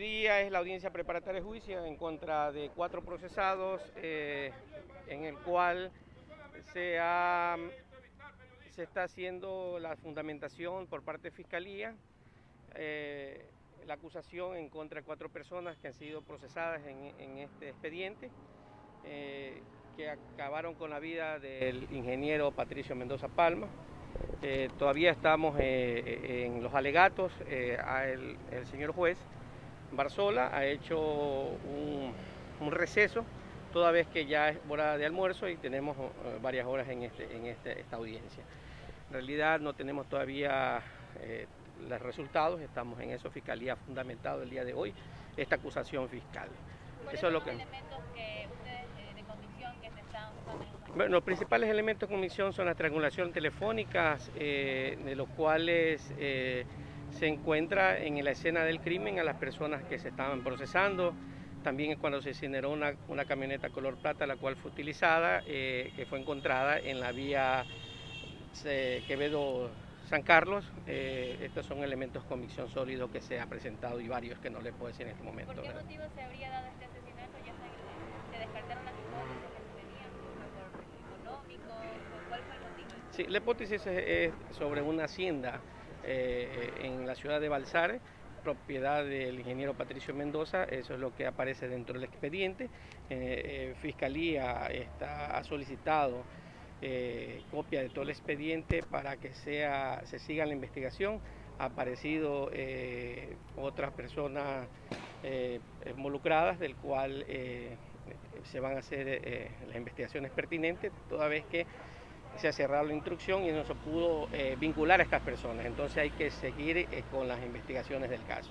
Hoy día es la audiencia preparatoria de juicio en contra de cuatro procesados, eh, en el cual se, está haciendo la fundamentación por parte de Fiscalía, eh, la acusación en contra de cuatro personas que han sido procesadas en, este expediente, eh, que acabaron con la vida del ingeniero Patricio Mendoza Palma. todavía estamos en los alegatos, el, el señor juez Barzola ha hecho un, receso, toda vez que ya es hora de almuerzo y tenemos eh, varias horas en, este, en este, esta audiencia. En realidad no tenemos todavía eh, los resultados, estamos en eso, Fiscalía ha fundamentado el día de hoy esta acusación fiscal. eso es lo que... elementos que ustedes eh, de comisión que se están bueno, los principales elementos de comisión son las triangulaciones telefónicas, de los cuales se encuentra en la escena del crimen a las personas que se estaban procesando. También cuando se incineró una, camioneta color plata, la cual fue utilizada, eh, que fue encontrada en la vía eh, Quevedo-San Carlos. Eh, estos son elementos con convicción sólido que se ha presentado y varios que no les puedo decir en este momento. ¿Por qué motivo se habría dado este asesinato? ¿Ya se, descartaron las hipótesis que se tenían por económico? ¿Cuál fue el motivo? Sí, la hipótesis es sobre una hacienda eh, en la ciudad de Balsare, propiedad del ingeniero Patricio Mendoza, eso es lo que aparece dentro del expediente. Eh, eh, Fiscalía ha solicitado copia de todo el expediente para que sea, se siga la investigación. Ha aparecido otras personas involucradas, del cual se van a hacer las investigaciones pertinentes, toda vez que se ha cerrado la instrucción y no se pudo eh, vincular a estas personas. Entonces hay que seguir eh, con las investigaciones del caso.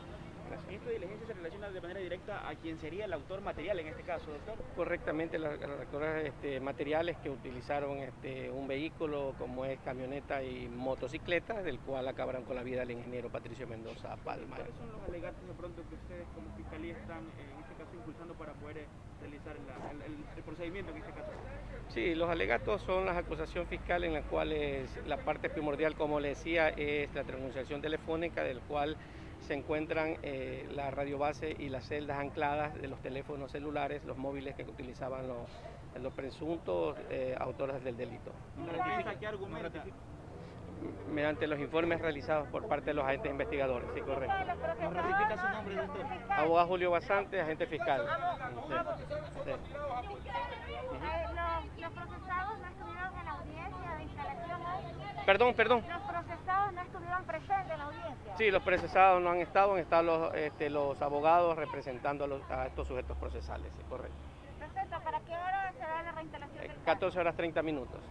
¿Esta diligencia se relaciona de manera directa a quien sería el autor material en este caso, doctor? Correctamente, los este, materiales que utilizaron este, un vehículo como es camioneta y motocicleta, del cual acabaron con la vida el ingeniero Patricio Mendoza Palma. ¿Cuáles son los alegatos de pronto que ustedes como fiscalía están eh, en este caso impulsando para poder realizar el, procedimiento en este caso? Sí, los alegatos son las acusaciones fiscales en las cuales la parte primordial, como le decía, es la transmisión telefónica, del cual se encuentran eh, la radiobase y las celdas ancladas de los teléfonos celulares, los móviles que utilizaban los, los presuntos eh, autores del delito. ¿Qué argumenta? mediante los informes realizados por parte de los agentes investigadores, sí, correcto. ¿Nos ratifica su nombre, doctor? Abogado Julio Basante, agente fiscal. Sí. ¿Los procesados no estuvieron en la audiencia de instalación Perdón, perdón. ¿Los procesados no estuvieron presentes en la audiencia? Sí, los procesados no han estado, han estado los, este, los abogados representando a, los, a, estos sujetos procesales, sí, correcto. Perfecto, ¿para qué hora será la reinstalación? Eh, 14 horas 30 minutos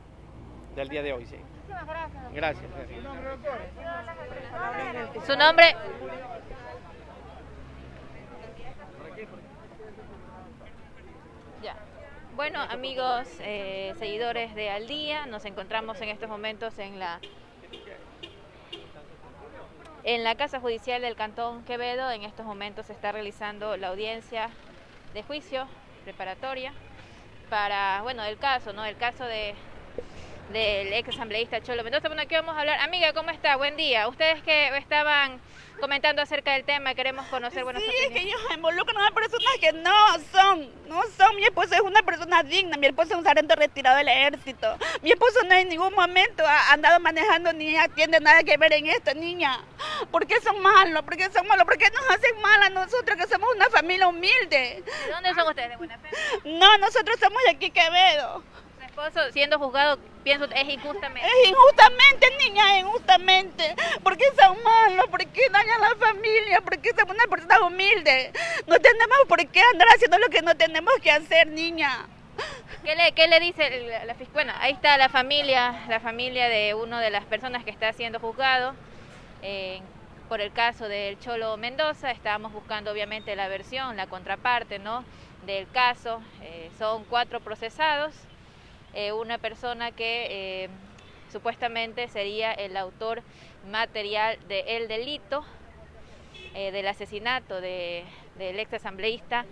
del día de hoy, sí. Muchísimas gracias. Gracias. ¿Su nombre, doctor? Su nombre. Bueno, amigos, eh, seguidores de Al Día, nos encontramos en estos momentos en la en la Casa Judicial del Cantón Quevedo. En estos momentos se está realizando la audiencia de juicio preparatoria para, bueno, el caso, ¿no? El caso de del ex asambleísta Cholo Mendoza. Bueno, aquí vamos a hablar. Amiga, ¿cómo está? Buen día. Ustedes que estaban comentando acerca del tema, queremos conocer buenas Sí, es que ellos involucran a personas que no son, no son. Mi esposo es una persona digna, mi esposo es un sargento retirado del ejército. Mi esposo no en ningún momento ha andado manejando ni tiene nada que ver en esto, niña. ¿Por qué son malos? ¿Por qué son malos? ¿Por qué nos hacen mal a nosotros que somos una familia humilde? ¿De dónde son ustedes? ¿De Buena Fe? No, nosotros somos de aquí Quevedo siendo juzgado, pienso, es injustamente. Es injustamente, niña, injustamente. porque son malos? ¿Por qué dañan a la familia? ¿Por qué somos una persona humilde? No tenemos por qué andar haciendo lo que no tenemos que hacer, niña. ¿Qué le, qué le dice la, fiscal? Bueno, ahí está la familia, la familia de una de las personas que está siendo juzgado. Eh, por el caso del Cholo Mendoza, estábamos buscando obviamente la versión, la contraparte ¿no? del caso. Eh, son cuatro procesados, eh, una persona que eh, supuestamente sería el autor material del delito, eh, del asesinato de, del ex asambleísta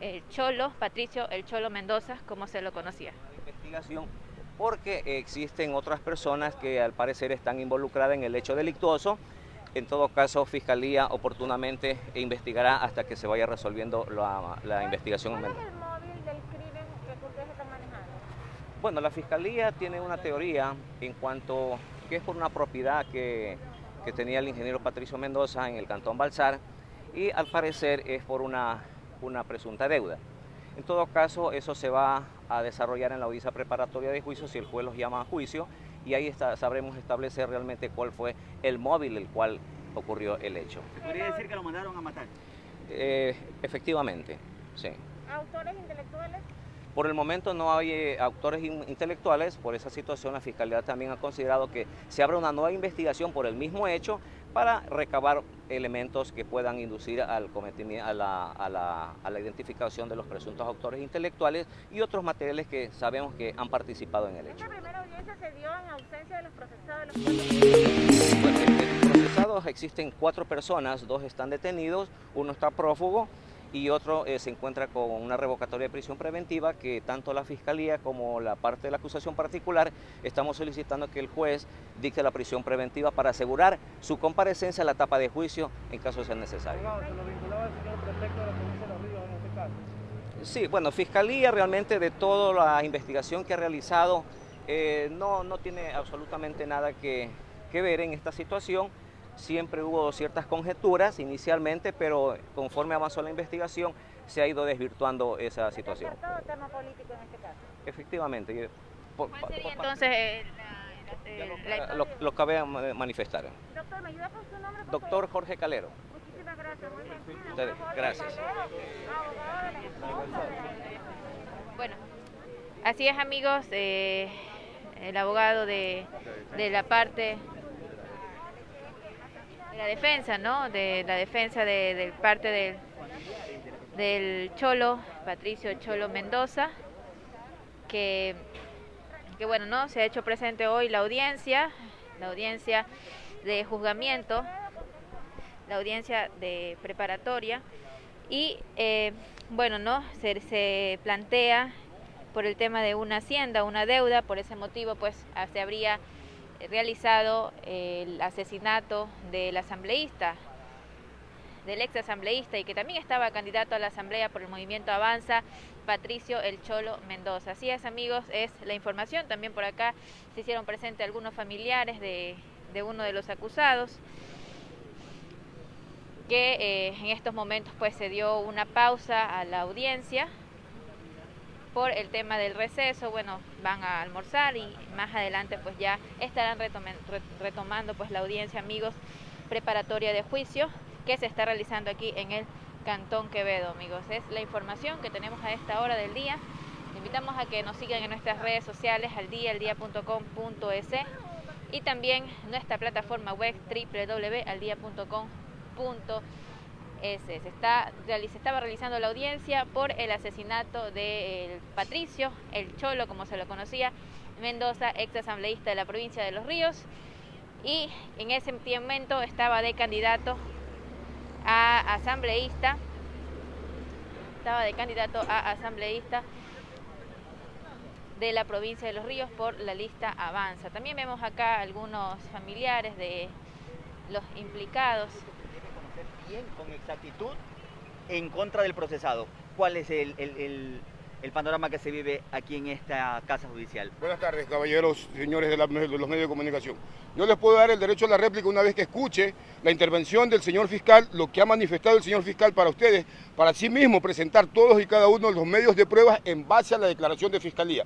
el Cholo, Patricio el Cholo Mendoza, como se lo conocía. Investigación porque existen otras personas que al parecer están involucradas en el hecho delictuoso En todo caso, Fiscalía oportunamente investigará hasta que se vaya resolviendo la, la investigación. ¿Cuál es el móvil del crimen que ustedes están manejando? Bueno, la Fiscalía tiene una teoría en cuanto que es por una propiedad que, que tenía el ingeniero Patricio Mendoza en el Cantón Balsar y al parecer es por una, una presunta deuda. En todo caso, eso se va a desarrollar en la audiencia preparatoria de juicio si el juez los llama a juicio y ahí está, sabremos establecer realmente cuál fue el móvil el cual ocurrió el hecho. ¿Se podría decir que lo mandaron a matar? Eh, efectivamente, sí. ¿Autores intelectuales? Por el momento no hay eh, autores in- intelectuales, por esa situación la Fiscalía también ha considerado que se abra una nueva investigación por el mismo hecho para recabar elementos que puedan inducir al cometimiento, a la, a la- a la identificación de los presuntos autores intelectuales y otros materiales que sabemos que han participado en el hecho. Esta primera audiencia se dio en ausencia de los procesados de los procesados existen cuatro personas, dos están detenidos, uno está prófugo y otro eh, se encuentra con una revocatoria de prisión preventiva que tanto la Fiscalía como la parte de la acusación particular estamos solicitando que el juez dicte la prisión preventiva para asegurar su comparecencia a la etapa de juicio en caso de ser necesario. ¿Se lo vinculaba al señor prefecto de la provincia de Los Ríos en este? Sí, bueno, Fiscalía realmente de toda la investigación que ha realizado eh, no, no tiene absolutamente nada que, que ver en esta situación. Siempre hubo ciertas conjeturas inicialmente, pero conforme avanzó la investigación se ha ido desvirtuando esa situación. todo tema político en este caso. Efectivamente. y, por- ¿Cuál por sería entonces eh, la- la- eh, la- lo, lo cabe manifestar. Doctor, ¿me ayuda con su nombre? por Doctor Jorge Calero. Muchísimas gracias, muy gentil. Ustedes, gracias. Bueno, así es amigos, eh, el abogado de, de la parte la defensa, ¿no? De la defensa de, parte del, del Cholo, Patricio Cholo Mendoza, que, que bueno, ¿no? Se ha hecho presente hoy la audiencia, la audiencia de juzgamiento, la audiencia de preparatoria y eh, bueno, ¿no? Se, se plantea por el tema de una hacienda, una deuda, por ese motivo pues se habría realizado el asesinato del asambleísta, del ex asambleísta y que también estaba candidato a la asamblea por el movimiento Avanza, Patricio El Cholo Mendoza. Así es amigos, es la información. También por acá se hicieron presentes algunos familiares de, de uno de los acusados que eh, en estos momentos pues se dio una pausa a la audiencia por el tema del receso, bueno, van a almorzar y más adelante pues ya estarán retomando pues la audiencia, amigos, preparatoria de juicio que se está realizando aquí en el Cantón Quevedo, amigos. Es la información que tenemos a esta hora del día. Invitamos a que nos sigan en nuestras redes sociales, al y también nuestra plataforma web www.aldia.com.es. Se, estaba realizando la audiencia por el asesinato de Patricio, el Cholo, como se lo conocía, Mendoza, ex asambleísta de la provincia de Los Ríos, y en ese momento estaba de candidato a asambleísta, estaba de candidato a asambleísta de la provincia de Los Ríos por la lista Avanza. También vemos acá algunos familiares de los implicados. Con exactitud en contra del procesado. ¿Cuál es el, el- el- panorama que se vive aquí en esta casa judicial? Buenas tardes, caballeros, señores de, de los medios de comunicación. Yo les puedo dar el derecho a la réplica una vez que escuche la intervención del señor fiscal, lo que ha manifestado el señor fiscal para ustedes, para sí mismo presentar todos y cada uno de los medios de pruebas en base a la declaración de fiscalía.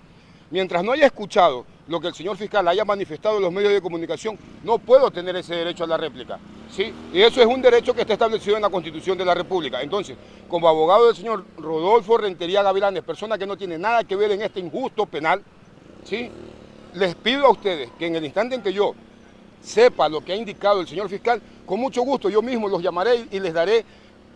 Mientras no haya escuchado lo que el señor fiscal haya manifestado en los medios de comunicación, no puedo tener ese derecho a la réplica. ¿Sí? Y eso es un derecho que está establecido en la Constitución de la República. Entonces, como abogado del señor Rodolfo Rentería Gavilanes, persona que no tiene nada que ver en este injusto penal, ¿sí? les pido a ustedes que en el instante en que yo sepa lo que ha indicado el señor fiscal, con mucho gusto yo mismo los llamaré y les daré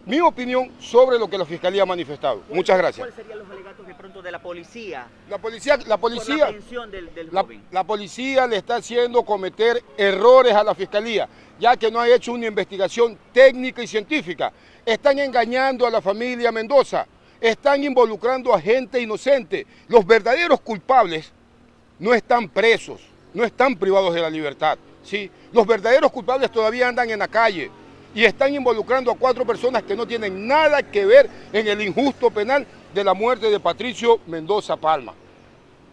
mi opinión sobre lo que la fiscalía ha manifestado. Muchas gracias. ¿Cuáles serían los alegatos de pronto de la policía La policía, la policía, aprehensión del, del la, joven? la policía le está haciendo cometer errores a la fiscalía, ya que no ha hecho una investigación técnica y científica. Están engañando a la familia Mendoza, están involucrando a gente inocente. Los verdaderos culpables no están presos, no están privados de la libertad. ¿sí? Los verdaderos culpables todavía andan en la calle y están involucrando a cuatro personas que no tienen nada que ver en el injusto penal de la muerte de Patricio Mendoza Palma.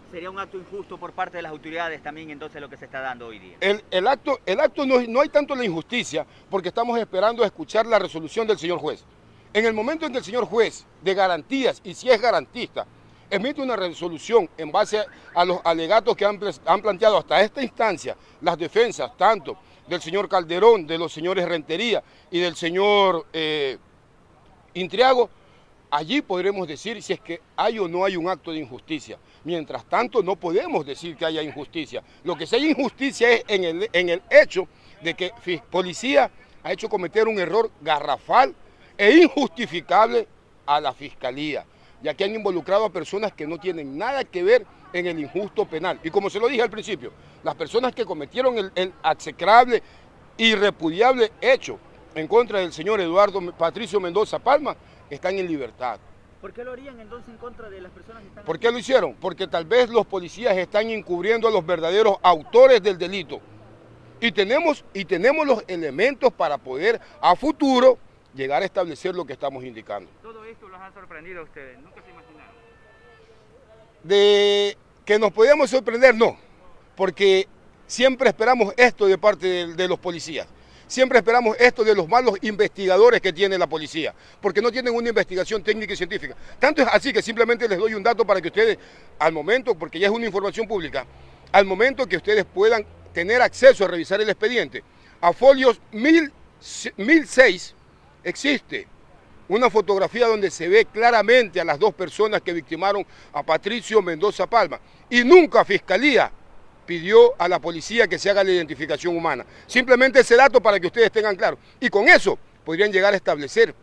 Sería un acto injusto por parte de las autoridades también entonces lo que se está dando hoy día. El, el acto, el acto no, no hay tanto la injusticia porque estamos esperando a escuchar la resolución del señor juez. En el momento en que el señor juez de garantías, y si es garantista, emite una resolución en base a los alegatos que han, han planteado hasta esta instancia las defensas, tanto del señor Calderón, de los señores Rentería y del señor eh, Intriago, allí podremos decir si es que hay o no hay un acto de injusticia. Mientras tanto, no podemos decir que haya injusticia. Lo que sí hay injusticia es en el, en el hecho de que policía ha hecho cometer un error garrafal e injustificable a la fiscalía, ya que han involucrado a personas que no tienen nada que ver en el injusto penal. Y como se lo dije al principio, las personas que cometieron el, el execrable y repudiable hecho en contra del señor Eduardo Patricio Mendoza Palma están en libertad. ¿Por qué lo harían entonces en contra de las personas que están ¿Por qué lo hicieron? Porque tal vez los policías están encubriendo a los verdaderos autores del delito. Y tenemos, y tenemos los elementos para poder a futuro llegar a establecer lo que estamos indicando. Todo esto los ha sorprendido a ustedes, nunca se imaginaron. De que nos podíamos sorprender, no, porque siempre esperamos esto de parte de, los policías. Siempre esperamos esto de los malos investigadores que tiene la policía, porque no tienen una investigación técnica y científica. Tanto es así que simplemente les doy un dato para que ustedes, al momento, porque ya es una información pública, al momento que ustedes puedan tener acceso a revisar el expediente, a folios 1006 existe una fotografía donde se ve claramente a las dos personas que victimaron a Patricio Mendoza Palma. Y nunca Fiscalía pidió a la policía que se haga la identificación humana. Simplemente ese dato para que ustedes tengan claro. Y con eso podrían llegar a establecer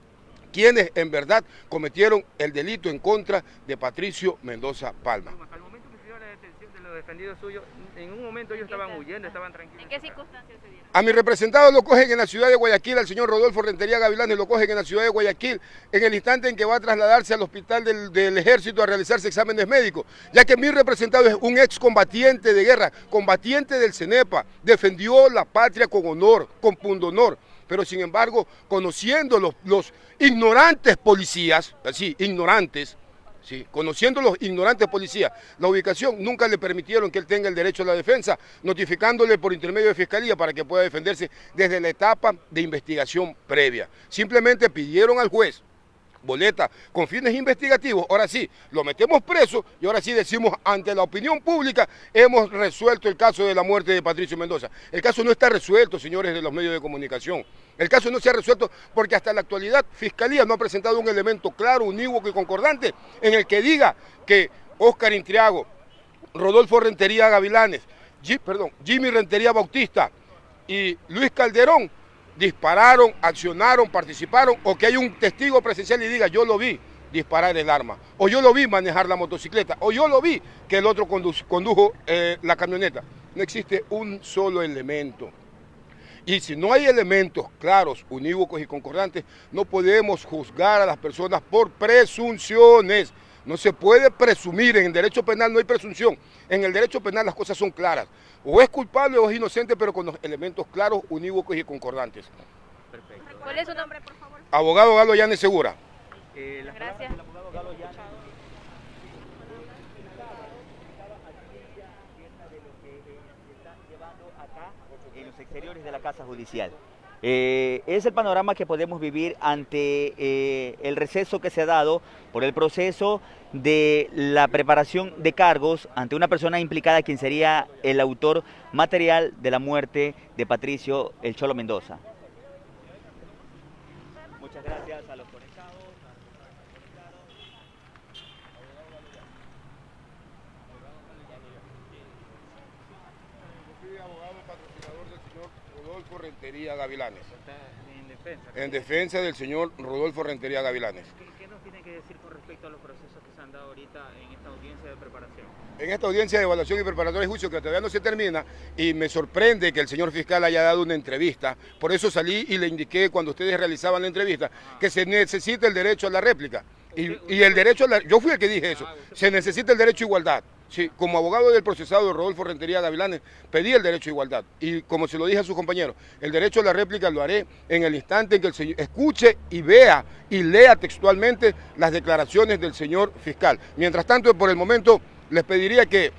quienes en verdad cometieron el delito en contra de Patricio Mendoza Palma. Al momento que se dio la detención de los defendidos suyos, en un momento ellos estaban huyendo, estaban tranquilos. ¿En qué circunstancias se dieron? A mi representado lo cogen en la ciudad de Guayaquil, al señor Rodolfo Rentería Gavilanes lo cogen en la ciudad de Guayaquil, en el instante en que va a trasladarse al hospital del, del ejército a realizarse exámenes médicos, ya que mi representado es un excombatiente de guerra, combatiente del CENEPA, defendió la patria con honor, con pundonor, pero sin embargo, conociendo los, los ignorantes policías, así, ignorantes, ¿sí? conociendo los ignorantes policías, la ubicación nunca le permitieron que él tenga el derecho a la defensa, notificándole por intermedio de fiscalía para que pueda defenderse desde la etapa de investigación previa. Simplemente pidieron al juez boleta con fines investigativos, ahora sí, lo metemos preso y ahora sí decimos ante la opinión pública, hemos resuelto el caso de la muerte de Patricio Mendoza. El caso no está resuelto, señores de los medios de comunicación. El caso no se ha resuelto porque hasta la actualidad Fiscalía no ha presentado un elemento claro, unívoco y concordante en el que diga que Óscar Intriago, Rodolfo Rentería Gavilanes, perdón, Jimmy Rentería Bautista y Luis Calderón dispararon, accionaron, participaron, o que hay un testigo presencial y diga, yo lo vi disparar el arma, o yo lo vi manejar la motocicleta, o yo lo vi que el otro condujo, eh, la camioneta. No existe un solo elemento. Y si no hay elementos claros, unívocos y concordantes, no podemos juzgar a las personas por presunciones. No se puede presumir, en el derecho penal no hay presunción. En el derecho penal las cosas son claras. O es culpable o es inocente, pero con los elementos claros, unívocos y concordantes. Perfecto. ¿Cuál es su nombre, por favor? Abogado Galo Llanes Segura. Eh, las Gracias. palabras abogado Galo Llanes. en los exteriores de la Casa Judicial. Eh, es el panorama que podemos vivir ante eh, el receso que se ha dado por el proceso de la preparación de cargos ante una persona implicada quien sería el autor material de la muerte de Patricio El Cholo Mendoza. Muchas gracias a los conectados. Yo fui abogado patrocinador del señor Rodolfo Rentería Gavilanes, Está en defensa. en defensa del señor Rodolfo Rentería Gavilanes. ¿Qué, qué nos tiene que decir con respecto a los procesos que se han dado ahorita en esta audiencia de preparación? En esta audiencia de evaluación y preparatoria de juicio que todavía no se termina y me sorprende que el señor fiscal haya dado una entrevista, por eso salí y le indiqué cuando ustedes realizaban la entrevista que se necesita el derecho a la réplica y, y el derecho a la... Yo fui el que dije eso, se necesita el derecho a igualdad. Como abogado del procesado Rodolfo Rentería Gavilanes, pedí el derecho a igualdad. Y como se lo dije a sus compañeros, el derecho a la réplica lo haré en el instante en que el señor escuche y vea y lea textualmente las declaraciones del señor fiscal. Mientras tanto, por el momento, les pediría que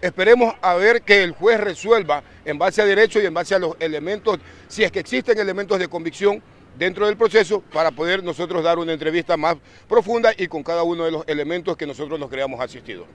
esperemos a ver que el juez resuelva en base a derecho y en base a los elementos, si es que existen elementos de convicción, dentro del proceso para poder nosotros dar una entrevista más profunda y con cada uno de los elementos que nosotros nos creamos asistidos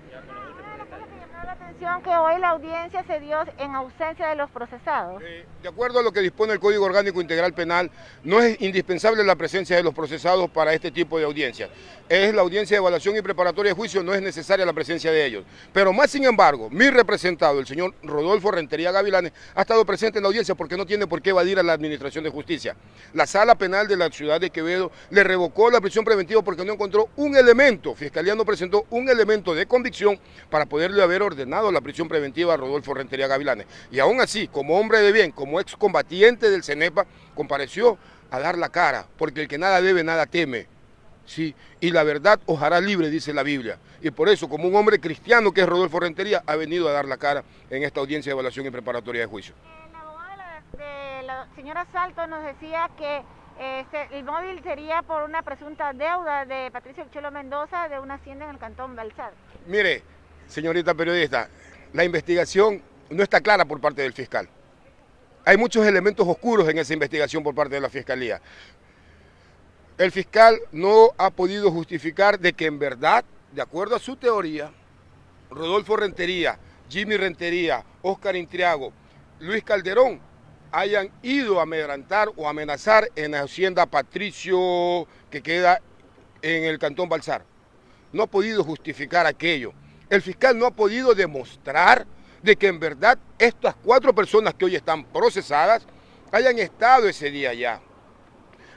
que hoy la audiencia se dio en ausencia de los procesados. Eh, de acuerdo a lo que dispone el Código Orgánico Integral Penal, no es indispensable la presencia de los procesados para este tipo de audiencia. Es la audiencia de evaluación y preparatoria de juicio, no es necesaria la presencia de ellos. Pero más sin embargo, mi representado, el señor Rodolfo Rentería Gavilanes, ha estado presente en la audiencia porque no tiene por qué evadir a la Administración de Justicia. La Sala Penal de la ciudad de Quevedo le revocó la prisión preventiva porque no encontró un elemento, Fiscalía no presentó un elemento de convicción para poderle haber ordenado la prisión preventiva a Rodolfo Rentería Gavilanes. Y aún así, como hombre de bien, como excombatiente del CENEPA, compareció a dar la cara, porque el que nada debe, nada teme. Sí, y la verdad os hará libre, dice la Biblia. Y por eso, como un hombre cristiano que es Rodolfo Rentería, ha venido a dar la cara en esta audiencia de evaluación y preparatoria de juicio. El abogado de la, señora Salto nos decía que este, el móvil sería por una presunta deuda de Patricio Chelo Mendoza de una hacienda en el cantón Balsar. Mire, señorita periodista, la investigación no está clara por parte del fiscal. Hay muchos elementos oscuros en esa investigación por parte de la Fiscalía. El fiscal no ha podido justificar de que en verdad, de acuerdo a su teoría, Rodolfo Rentería, Jimmy Rentería, Óscar Intriago, Luis Calderón hayan ido a amedrantar o amenazar en la hacienda Patricio que queda en el Cantón Balsar. No ha podido justificar aquello. El fiscal no ha podido demostrar de que en verdad estas cuatro personas que hoy están procesadas hayan estado ese día allá.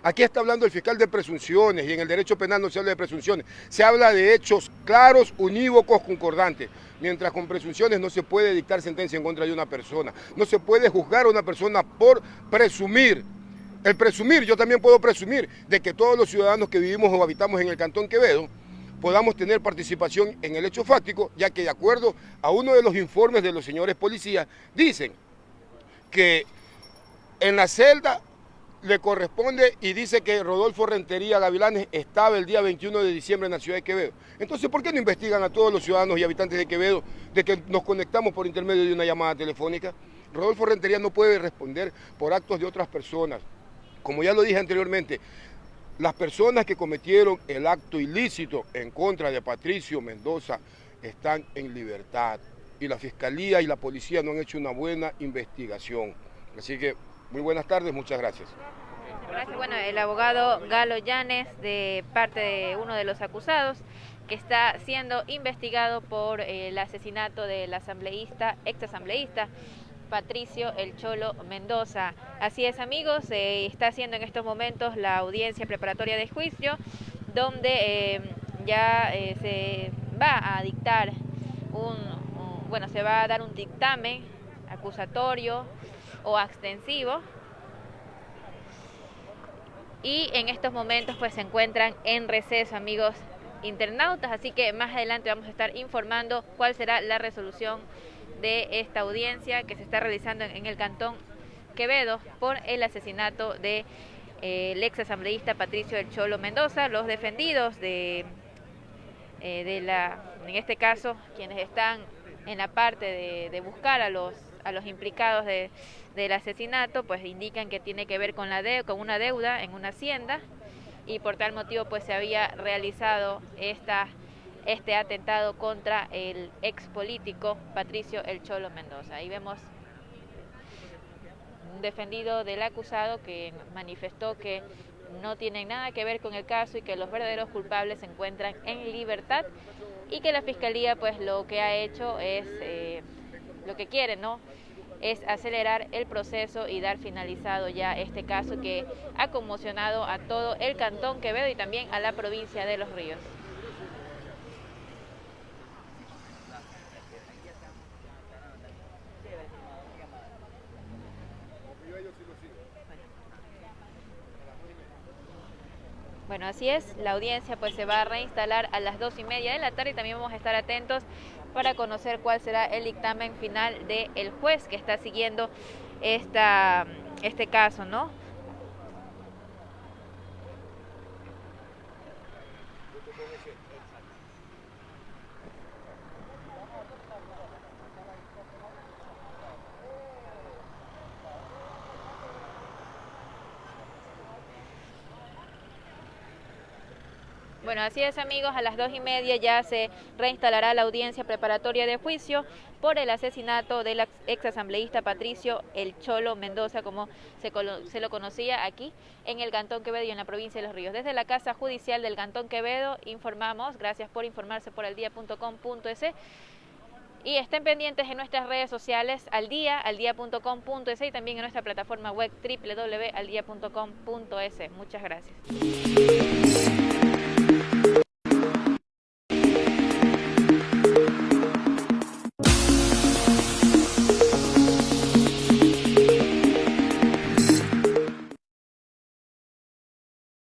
Aquí está hablando el fiscal de presunciones y en el derecho penal no se habla de presunciones, se habla de hechos claros, unívocos, concordantes. Mientras con presunciones no se puede dictar sentencia en contra de una persona, no se puede juzgar a una persona por presumir. El presumir, yo también puedo presumir de que todos los ciudadanos que vivimos o habitamos en el Cantón Quevedo podamos tener participación en el hecho fáctico, ya que de acuerdo a uno de los informes de los señores policías, dicen que en la celda le corresponde y dice que Rodolfo Rentería Gavilanes estaba el día 21 de diciembre en la ciudad de Quevedo. Entonces, ¿por qué no investigan a todos los ciudadanos y habitantes de Quevedo de que nos conectamos por intermedio de una llamada telefónica? Rodolfo Rentería no puede responder por actos de otras personas. Como ya lo dije anteriormente, las personas que cometieron el acto ilícito en contra de Patricio Mendoza están en libertad y la Fiscalía y la Policía no han hecho una buena investigación. Así que muy buenas tardes, muchas gracias. Gracias. Bueno, el abogado Galo Llanes, de parte de uno de los acusados, que está siendo investigado por el asesinato del asambleísta, ex asambleísta Patricio El Cholo Mendoza. Así es amigos, se está haciendo en estos momentos la audiencia preparatoria de juicio, donde eh, ya eh, se va a dictar un, bueno, se va a dar un dictamen acusatorio o extensivo y en estos momentos pues se encuentran en receso amigos internautas, así que más adelante vamos a estar informando cuál será la resolución de esta audiencia que se está realizando en el Cantón Quevedo por el asesinato de eh, el ex asambleísta Patricio El Cholo Mendoza, los defendidos de, eh, de la, en este caso, quienes están en la parte de, buscar a los, a los implicados de, del asesinato, pues indican que tiene que ver con, la de, con una deuda en una hacienda y por tal motivo pues se había realizado esta este atentado contra el ex político Patricio El Cholo Mendoza. Ahí vemos un defendido del acusado que manifestó que no tienen nada que ver con el caso y que los verdaderos culpables se encuentran en libertad y que la fiscalía pues lo que ha hecho es eh, lo que quiere, ¿no? es acelerar el proceso y dar finalizado ya este caso que ha conmocionado a todo el cantón Quevedo y también a la provincia de Los Ríos. Bueno, así es, la audiencia pues se va a reinstalar a las dos y media de la tarde y también vamos a estar atentos para conocer cuál será el dictamen final del juez que está siguiendo esta, este caso, ¿no? Bueno, así es amigos, a las dos y media ya se reinstalará la audiencia preparatoria de juicio por el asesinato del ex asambleísta Patricio El Cholo Mendoza, como se, lo conocía aquí en el Cantón Quevedo y en la provincia de Los Ríos. Desde la Casa Judicial del Cantón Quevedo informamos, gracias por informarse por día.com.es y estén pendientes en nuestras redes sociales al día, aldía.com.es y también en nuestra plataforma web www.aldia.com.es. Muchas gracias.